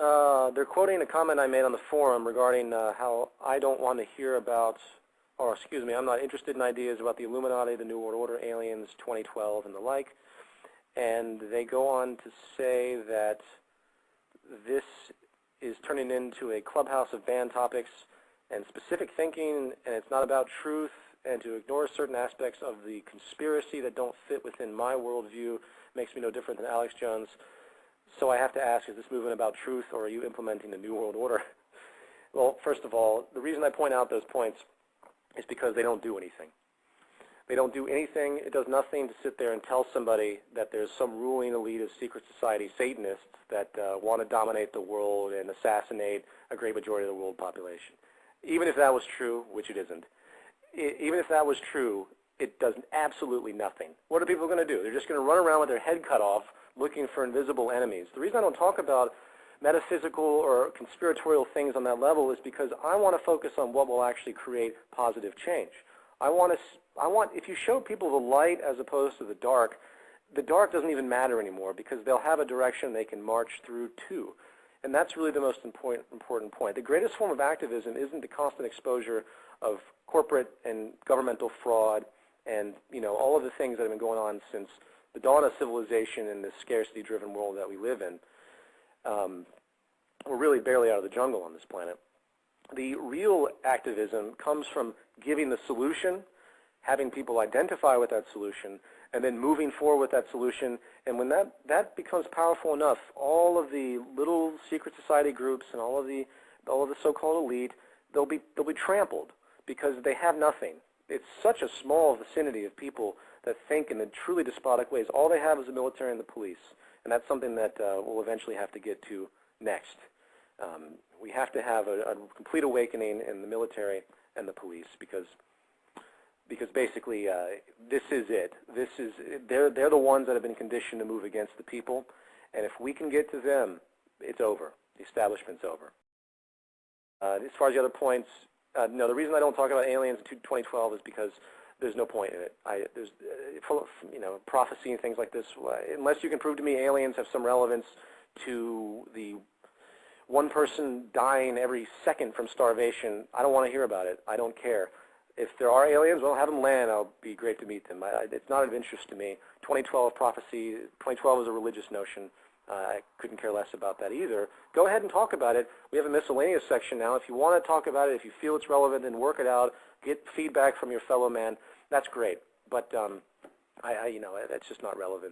Uh, they're quoting a comment I made on the forum regarding uh, how I don't want to hear about, or excuse me, I'm not interested in ideas about the Illuminati, the New World Order, aliens, 2012, and the like. And they go on to say that this is turning into a clubhouse of banned topics and specific thinking, and it's not about truth, and to ignore certain aspects of the conspiracy that don't fit within my worldview makes me no different than Alex Jones. So I have to ask, is this movement about truth, or are you implementing the New World Order? well, first of all, the reason I point out those points is because they don't do anything. They don't do anything. It does nothing to sit there and tell somebody that there's some ruling elite of secret society Satanists that uh, want to dominate the world and assassinate a great majority of the world population. Even if that was true, which it isn't, it, even if that was true, it does absolutely nothing. What are people going to do? They're just going to run around with their head cut off looking for invisible enemies. The reason I don't talk about metaphysical or conspiratorial things on that level is because I want to focus on what will actually create positive change. I want to, I want, if you show people the light as opposed to the dark, the dark doesn't even matter anymore because they'll have a direction they can march through to. And that's really the most important, important point. The greatest form of activism isn't the constant exposure of corporate and governmental fraud and you know all of the things that have been going on since the dawn of civilization in this scarcity-driven world that we live in. Um, we're really barely out of the jungle on this planet. The real activism comes from giving the solution, having people identify with that solution, and then moving forward with that solution. And when that, that becomes powerful enough, all of the little secret society groups and all of the, all of the so-called elite, they'll be, they'll be trampled because they have nothing. It's such a small vicinity of people that think in the truly despotic ways. All they have is the military and the police. And that's something that uh, we'll eventually have to get to next. Um, we have to have a, a complete awakening in the military and the police because because basically uh, this is it. This is they're they're the ones that have been conditioned to move against the people, and if we can get to them, it's over. The establishment's over. Uh, as far as the other points, uh, no. The reason I don't talk about aliens in 2012 is because there's no point in it. I, there's uh, full of, you know prophecy and things like this. Unless you can prove to me aliens have some relevance to the one person dying every second from starvation, I don't want to hear about it. I don't care. If there are aliens, well, have them land. I'll be great to meet them. I, it's not of interest to me. 2012 prophecy, 2012 is a religious notion. Uh, I couldn't care less about that either. Go ahead and talk about it. We have a miscellaneous section now. If you want to talk about it, if you feel it's relevant, then work it out. Get feedback from your fellow man. That's great. But um, I, I, you know, that's just not relevant.